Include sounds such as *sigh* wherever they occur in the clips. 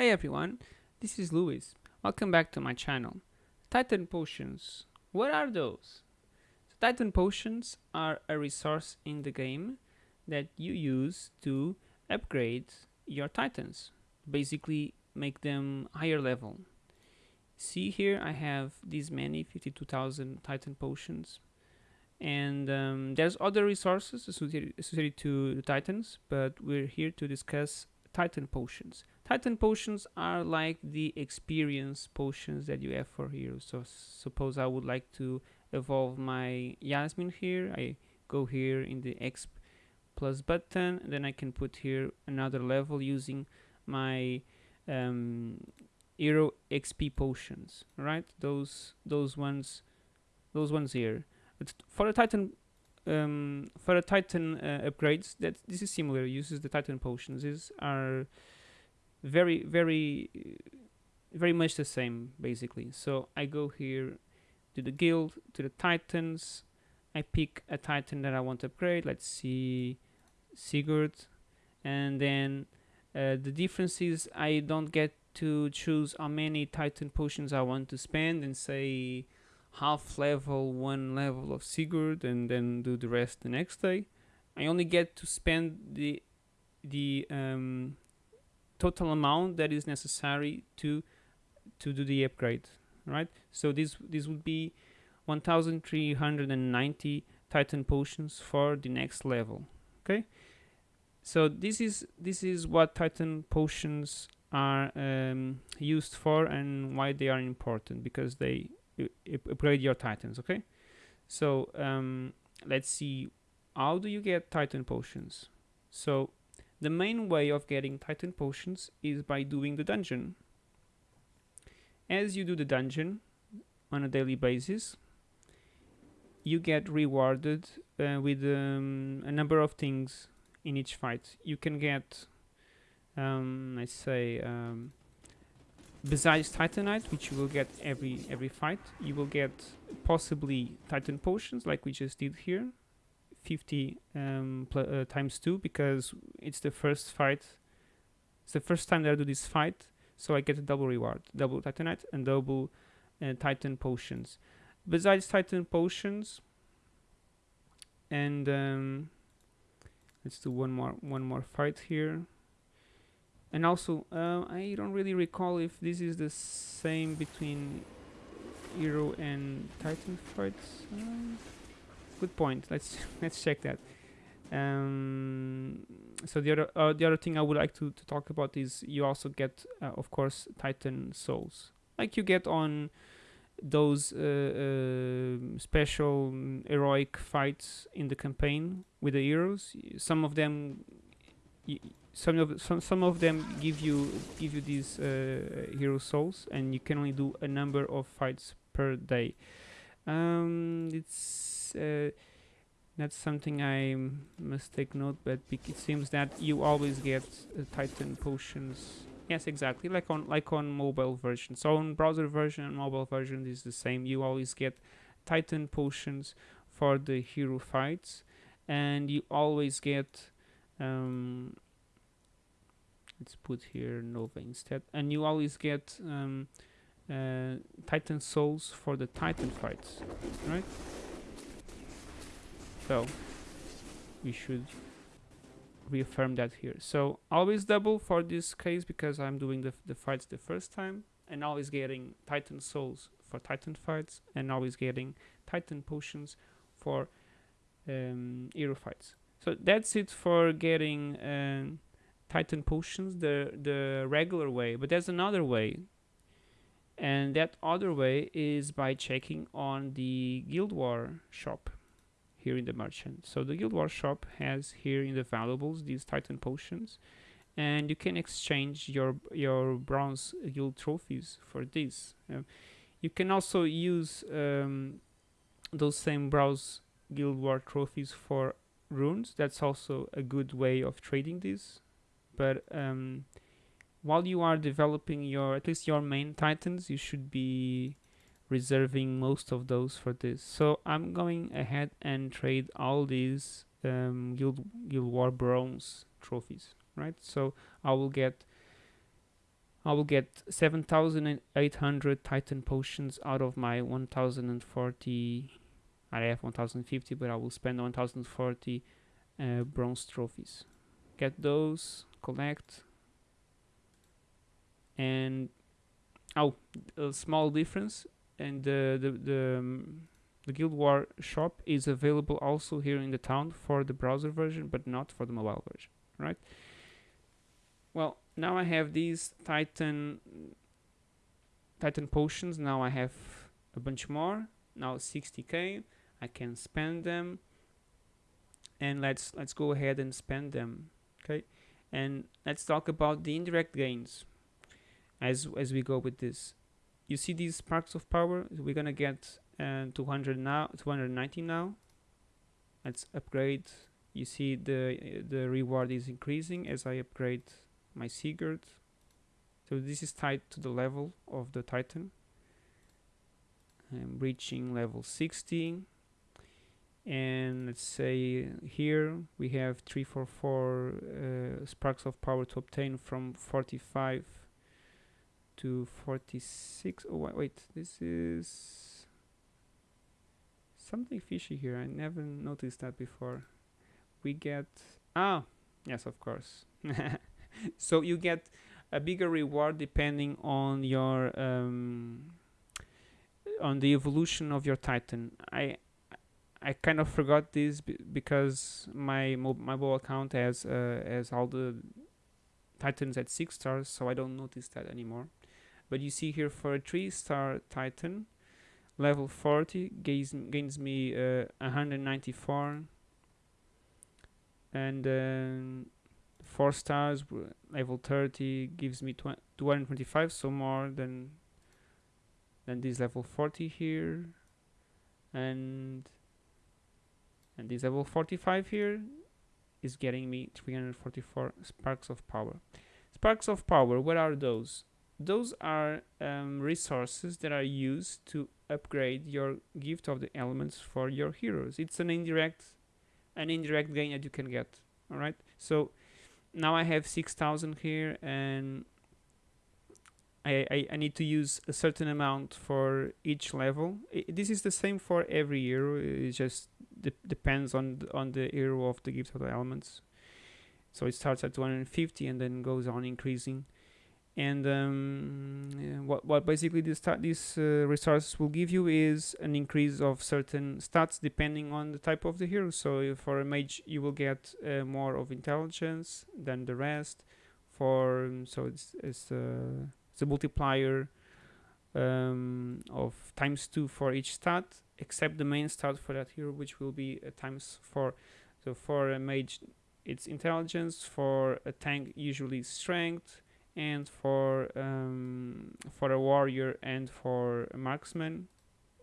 Hey everyone, this is Luis. Welcome back to my channel. Titan Potions. What are those? So Titan Potions are a resource in the game that you use to upgrade your Titans. Basically make them higher level. See here I have these many 52,000 Titan Potions and um, there's other resources associated, to the Titans but we're here to discuss Titan Potions. Titan potions are like the experience potions that you have for heroes. So suppose I would like to evolve my Yasmine here. I go here in the X plus button. Then I can put here another level using my um, hero XP potions. Right? Those those ones, those ones here. But for the Titan um, for the Titan uh, upgrades, that this is similar. Uses the Titan potions. These are very very very much the same basically so I go here to the guild to the titans I pick a titan that I want to upgrade let's see Sigurd and then uh, the difference is I don't get to choose how many titan potions I want to spend and say half level one level of Sigurd and then do the rest the next day. I only get to spend the the um, total amount that is necessary to to do the upgrade right? So this this would be 1390 titan potions for the next level okay? So this is this is what titan potions are um, used for and why they are important because they upgrade your titans okay so um, let's see how do you get titan potions so the main way of getting Titan potions is by doing the dungeon. As you do the dungeon on a daily basis, you get rewarded uh, with um, a number of things in each fight. You can get, um, let's say, um, besides Titanite, which you will get every every fight, you will get possibly Titan potions, like we just did here, 50 um, uh, times 2 because it's the first fight it's the first time that I do this fight so I get a double reward double titanite and double uh, titan potions. Besides titan potions and um, let's do one more one more fight here and also uh, I don't really recall if this is the same between hero and titan fights uh, good point. Let's *laughs* let's check that. Um, so the other uh, the other thing I would like to, to talk about is you also get, uh, of course, Titan souls, like you get on those uh, uh special heroic fights in the campaign with the heroes. Some of them, some of some some of them give you give you these uh, hero souls, and you can only do a number of fights per day. Um, it's uh, that's something I must take note but it seems that you always get uh, titan potions. Yes exactly like on like on mobile version. So on browser version and mobile version is the same. You always get titan potions for the hero fights and you always get um, let's put here Nova instead. And you always get um, uh, Titan souls for the Titan fights right? So we should reaffirm that here. So always double for this case because I'm doing the, the fights the first time and always getting titan souls for titan fights and always getting titan potions for um, hero fights. So that's it for getting uh, titan potions the the regular way but there's another way and that other way is by checking on the guild war shop here in the merchant. So the Guild War shop has here in the valuables these Titan potions and you can exchange your your bronze guild trophies for this. Uh, you can also use um, those same bronze guild war trophies for runes. That's also a good way of trading this. But um, while you are developing your at least your main titans, you should be reserving most of those for this so I'm going ahead and trade all these um, Guild, Guild War Bronze trophies right so I will get I will get 7,800 Titan potions out of my 1,040. I have 1,050, but I will spend 1,040 uh, bronze trophies. Get those, collect, and oh, a small difference. And the the the, um, the Guild War shop is available also here in the town for the browser version, but not for the mobile version, right? Well, now I have these Titan Titan potions. Now I have a bunch more. Now 60k. I can spend them, and let's let's go ahead and spend them. Okay, and let's talk about the indirect gains as as we go with this. You see these sparks of power. We're gonna get uh, 200 now, 290 now. Let's upgrade. You see the the reward is increasing as I upgrade my Sigurd. So this is tied to the level of the Titan. I'm reaching level 60 and let's say here we have 344 uh, sparks of power to obtain from 45 to 46 oh wait, this is something fishy here. I never noticed that before. We get ah yes of course. *laughs* So you get a bigger reward depending on your um, on the evolution of your titan. I i kind of forgot this because my mob mobile account has uh, has all the titans at six stars so i don't notice that anymore. But you see here for a three star titan level 40 gains gains me uh, 194 and then four stars level 30 gives me 225 so more than than this level 40 here. And and this level 45 here is getting me 344 sparks of power sparks of power what are those those are um, resources that are used to upgrade your gift of the elements for your heroes it's an indirect an indirect gain that you can get all right so now I have 6000 here and I, I, I, need to use a certain amount for each level. I, this is the same for every hero. it's just de depends on the, on the hero of the gift of the elements. So it starts at 250 and then goes on increasing. And um, what, what basically this, this uh, resource will give you is an increase of certain stats depending on the type of the hero. So for a mage you will get uh, more of intelligence than the rest. For um, so it's, it's, uh, it's a multiplier um, of times 2 for each stat except the main stat for that hero which will be times 4 so for a mage it's intelligence for a tank usually strength and for um, for a warrior and for a marksman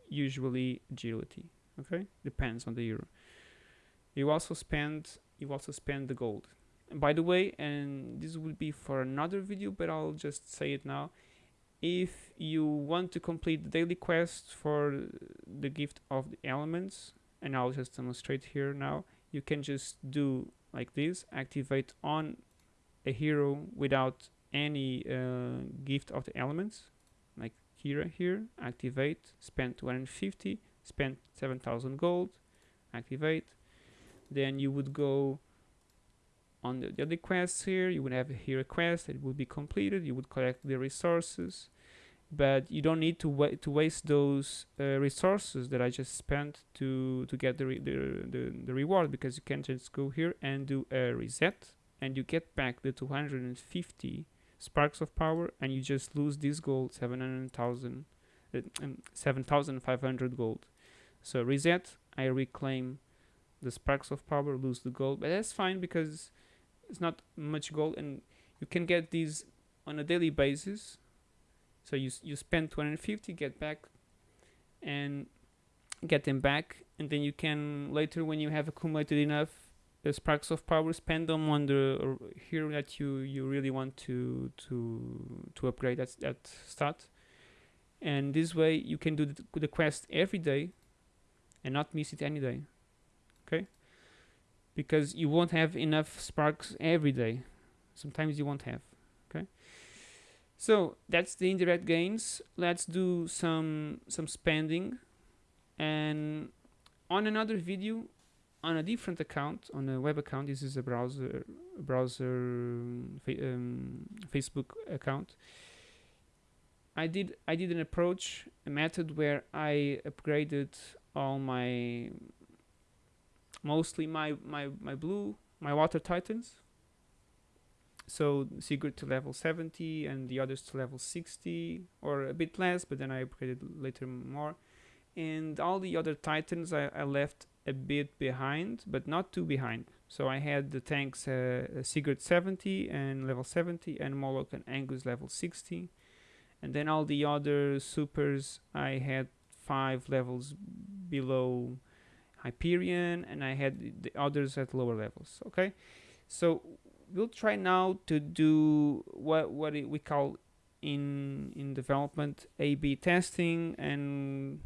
usually agility okay? Depends on the hero. You also spend you also spend the gold. And by the way and this will be for another video but I'll just say it now if you want to complete the daily quest for the gift of the elements and I'll just demonstrate here now you can just do like this activate on a hero without any uh, gift of the elements like here here activate spend 250 spend 7000 gold activate then you would go on the, the other quests here. You would have here a quest that would be completed. You would collect the resources. But you don't need to wait to waste those uh, resources that I just spent to to get the, the, the the reward because you can just go here and do a reset and you get back the 250 sparks of power and you just lose this gold 700,000 uh, um, 7,500 gold. So reset I reclaim the sparks of power lose the gold. But that's fine because it's not much gold and you can get these on a daily basis. So you, you spend 250 get back and get them back and then you can later when you have accumulated enough the sparks of power spend them on the uh, hero that you you really want to to to upgrade that that stat and this way you can do the, the quest every day and not miss it any day because you won't have enough sparks every day sometimes you won't have okay So that's the indirect gains. Let's do some some spending, and on another video, on a different account, on a web account. This is a browser browser um, Facebook account. I did I did an approach, a method where I upgraded all my mostly my my my blue my water titans. So Sigurd to level 70 and the others to level 60 or a bit less but then I upgraded later more. And all the other titans I, I left a bit behind but not too behind. So I had the tanks uh, Sigurd 70 and level 70 and Moloch and Angus level 60 and then all the other supers I had five levels below Hyperion and I had the others at lower levels okay so we'll try now to do what what we call in in development A/B testing and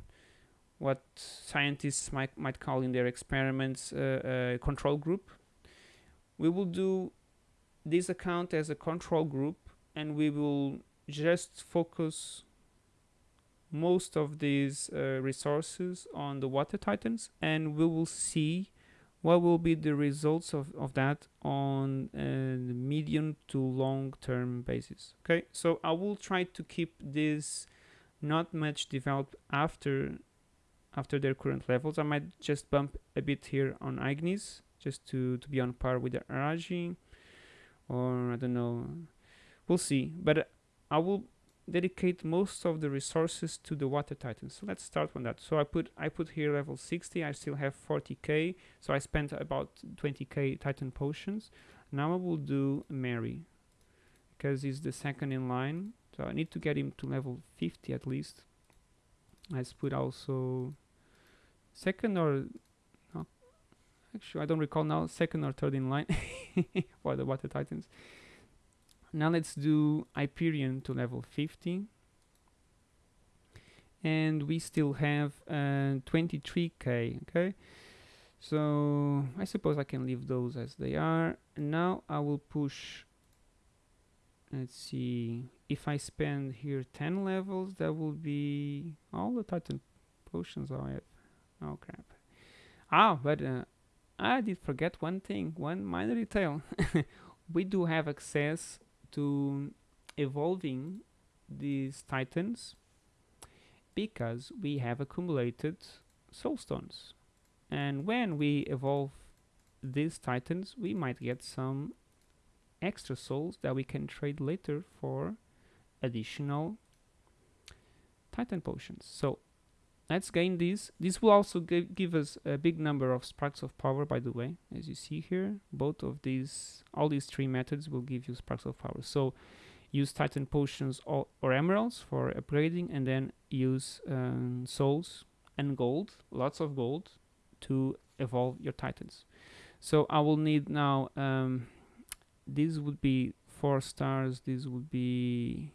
what scientists might might call in their experiments uh, a control group. We will do this account as a control group and we will just focus most of these uh, resources on the water titans and we will see what will be the results of, of that on a medium to long term basis okay? So i will try to keep this not much developed after after their current levels. I might just bump a bit here on ignis just to to be on par with the araji or i don't know. We'll see but i will dedicate most of the resources to the water titans. So let's start on that. So i put i put here level 60 i still have 40k so i spent about 20k titan potions. Now i will do Mairi because he's the second in line so i need to get him to level 50 at least. Let's put also second or no, actually i don't recall now second or third in line *laughs* for the water titans now let's do Hyperion to level 50 and we still have uh, 23k okay? So I suppose I can leave those as they are. And now I will push let's see if I spend here 10 levels that will be all the titan potions I have. Oh crap. Ah but uh, I did forget one thing one minor detail. *laughs* We do have access to evolving these titans because we have accumulated soul stones and when we evolve these titans we might get some extra souls that we can trade later for additional titan potions. So let's gain these this will also give, give us a big number of sparks of power by the way as you see here. Both of these all these three methods will give you sparks of power. So use titan potions or, or emeralds for upgrading and then use um, souls and gold lots of gold to evolve your titans. So i will need now um, these would be four stars these would be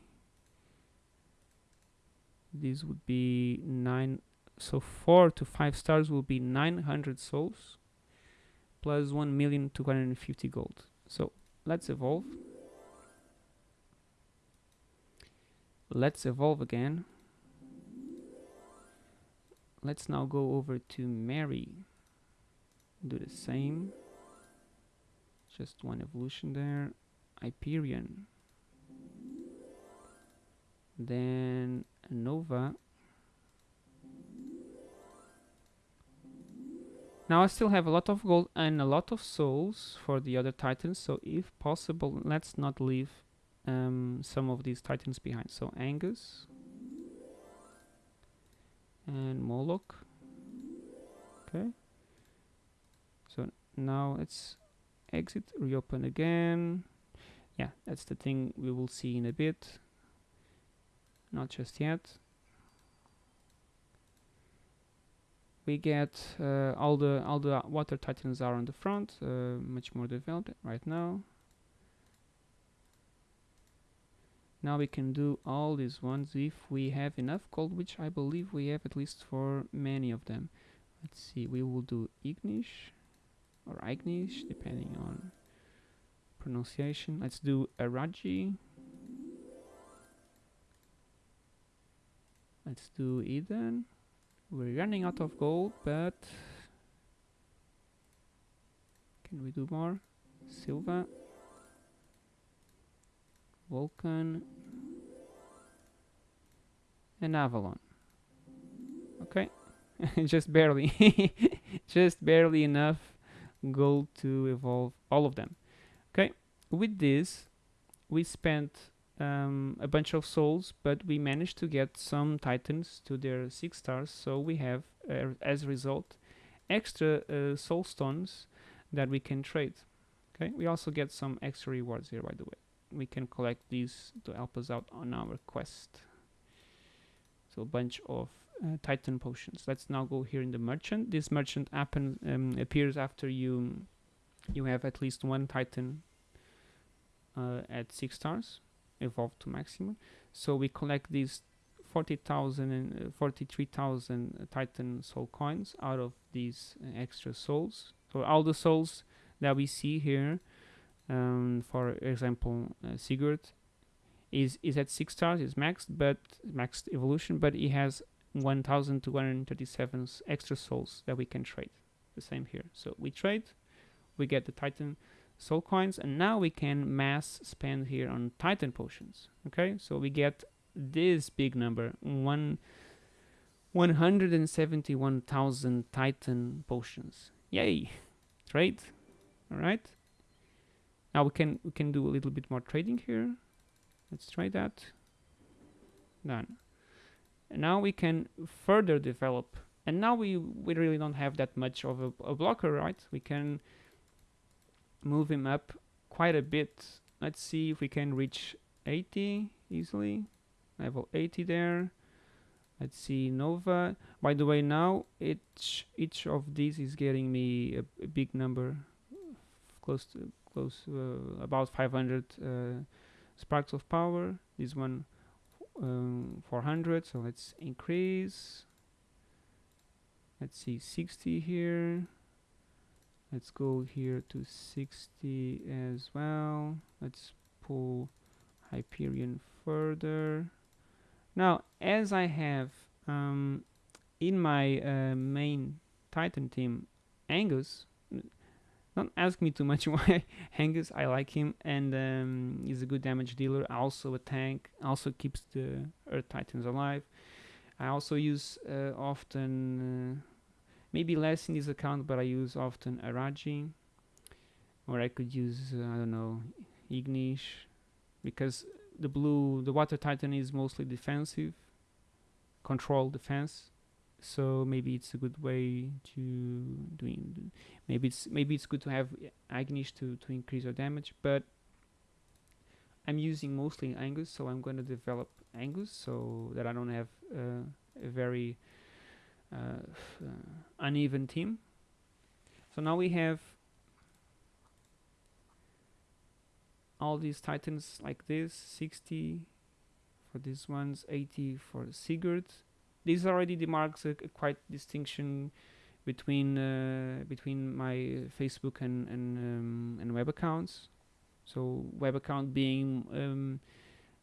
these would be nine so four to five stars will be 900 souls plus 1 million 250 gold. So let's evolve. Let's evolve again. Let's now go over to Mairi. Do the same. Just one evolution there. Hyperion then Nova. Now I still have a lot of gold and a lot of souls for the other titans, so if possible, let's not leave um, some of these titans behind. So Angus and Moloch. Okay. So now let's exit, reopen again. Yeah, that's the thing we will see in a bit not just yet. We get uh, all the all the water titans are on the front, uh, much more developed right now. Now we can do all these ones if we have enough gold, which I believe we have at least for many of them. Let's see, we will do Ignish or Ignish, depending on pronunciation. Let's do Araji. Let's do Eden we're running out of gold but can we do more? Sylva. Vulcan. And Avalon. Okay. *laughs* Just barely. *laughs* Just barely enough gold to evolve all of them. Okay. With this we spent um, a bunch of souls but we managed to get some titans to their six stars so we have uh, as a result extra uh, soul stones that we can trade. Okay? We also get some extra rewards here by the way. We can collect these to help us out on our quest. So a bunch of uh, titan potions. Let's now go here in the merchant. This merchant happen, um, appears after you you have at least one titan uh, at six stars evolved to maximum. So we collect these 40,000 and uh, 43,000 titan soul coins out of these uh, extra souls. So all the souls that we see here um, for example uh, Sigurd is is at six stars is maxed but maxed evolution but he has 1237 extra souls that we can trade. The same here. So we trade we get the titan soul coins and now we can mass spend here on titan potions okay? So we get this big number one 171,000 titan potions. Yay! Trade. All right now we can we can do a little bit more trading here. Let's try that. Done. And now we can further develop. And now we we really don't have that much of a, a blocker right? We can move him up quite a bit. Let's see if we can reach 80 easily. Level 80 there. Let's see Nova. By the way now each each of these is getting me a, a big number. Close to close uh, about 500 uh, sparks of power. This one um, 400 so let's increase. Let's see 60 here let's go here to 60 as well. Let's pull Hyperion further. Now as I have um, in my uh, main Titan team Angus don't ask me too much *laughs* why Angus I like him and um, he's a good damage dealer. Also a tank also keeps the Earth Titans alive. I also use uh, often uh, maybe less in this account but I use often Araji. Or I could use uh, I don't know Ignish because the blue the water titan is mostly defensive control defense. So maybe it's a good way to doing maybe it's maybe it's good to have Ignish to to increase your damage but I'm using mostly Angus so I'm going to develop Angus so that I don't have uh, a very uneven team so now we have all these titans like this 60 for these ones 80 for Sigurd this already demarks a, a quite distinction between uh, between my Facebook and and, um, and web accounts. So web account being um,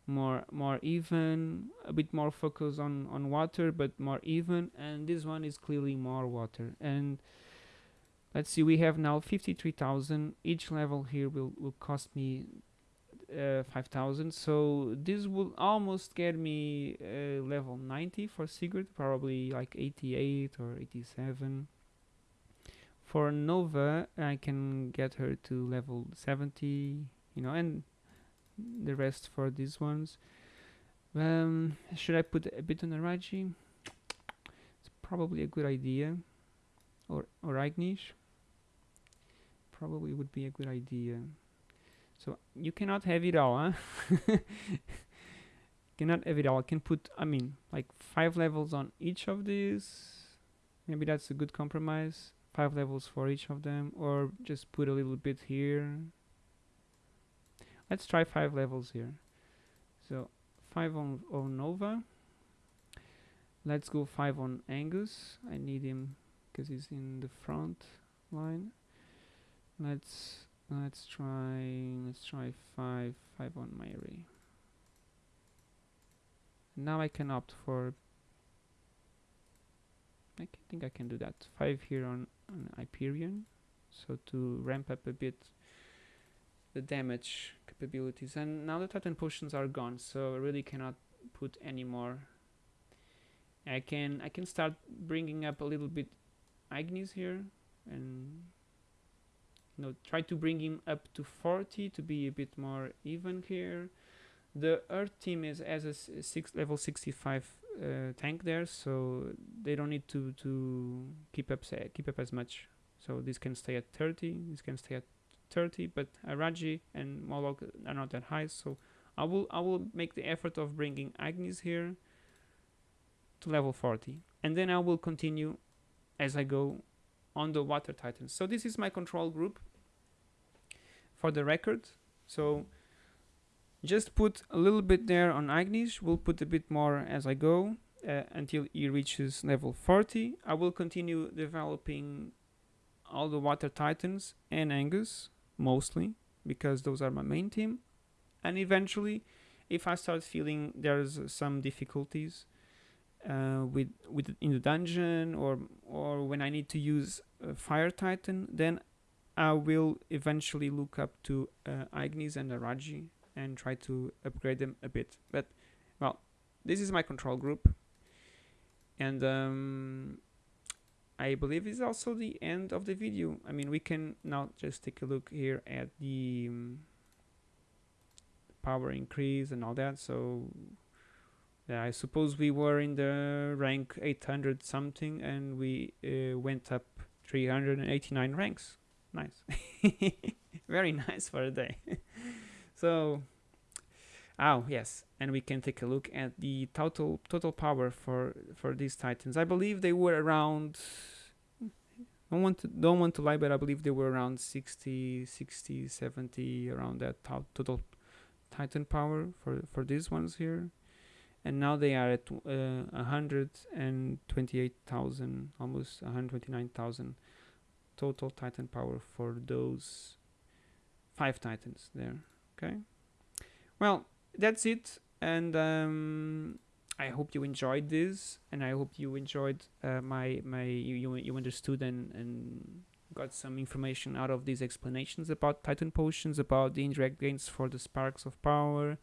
more more even, a bit more focus on on water, but more even, and this one is clearly more water. And let's see, we have now 53,000. Each level here will will cost me uh, 5000 so this will almost get me uh, level 90 for Sigurd probably like 88 or 87 for Nova I can get her to level 70 you know and the rest for these ones um, should I put a bit on Araji it's probably a good idea or, or Ignish probably would be a good idea so you cannot have it all, huh? *laughs* cannot have it all. I can put, I mean, like five levels on each of these. Maybe that's a good compromise. Five levels for each of them, or just put a little bit here. Let's try five levels here. So five on, on Nova. Let's go five on Angus. I need him because he's in the front line. Let's let's try let's try 5 5 on my array now I can opt for I think I can do that. Five here on, on Hyperion, so to ramp up a bit the damage capabilities. And now the Titan potions are gone, so I really cannot put any more. I can I can start bringing up a little bit Agnes here and you know try to bring him up to 40 to be a bit more even here the earth team is as a six level 65 uh, tank there so they don't need to to keep up keep up as much so this can stay at 30 this can stay at 30 but Araji and Moloch are not that high so I will I will make the effort of bringing Agnes here to level 40 and then I will continue as I go on the water titans so this is my control group for the record. So just put a little bit there on Ignis we'll put a bit more as I go uh, until he reaches level 40 I will continue developing all the water titans and Angus mostly because those are my main team. And eventually if I start feeling there's some difficulties uh, with with in the dungeon or or when I need to use Fire Titan then I will eventually look up to uh, Ignis and Araji and try to upgrade them a bit. But well this is my control group. And um, I believe is also the end of the video. I mean we can now just take a look here at the um, power increase and all that. So yeah, I suppose we were in the rank 800 something and we uh, went up 389 ranks. Nice. *laughs* Very nice for a day. *laughs* So oh yes. And we can take a look at the total total power for for these titans. I believe they were around don't want to don't want to lie but i believe they were around 60 60 70 around that total titan power for for these ones here. And now they are at uh, 128,000 almost 129,000 total titan power for those five titans there. Okay? Well that's it. And um, I hope you enjoyed this and I hope you enjoyed uh, my my you, you understood and, and got some information out of these explanations about titan potions about the indirect gains for the sparks of power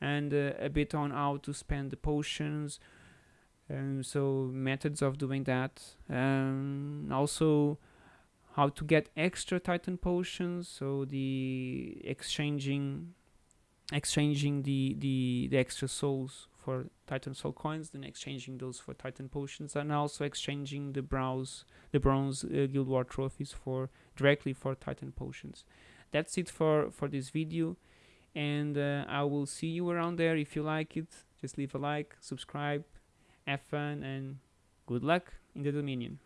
and uh, a bit on how to spend the potions um, so methods of doing that um, also how to get extra titan potions so the exchanging exchanging the the the extra souls for titan soul coins then exchanging those for titan potions and also exchanging the browse the bronze uh, guild war trophies for directly for titan potions. That's it for for this video and uh, i will see you around there. If you like it just leave a like subscribe have fun and good luck in the dominion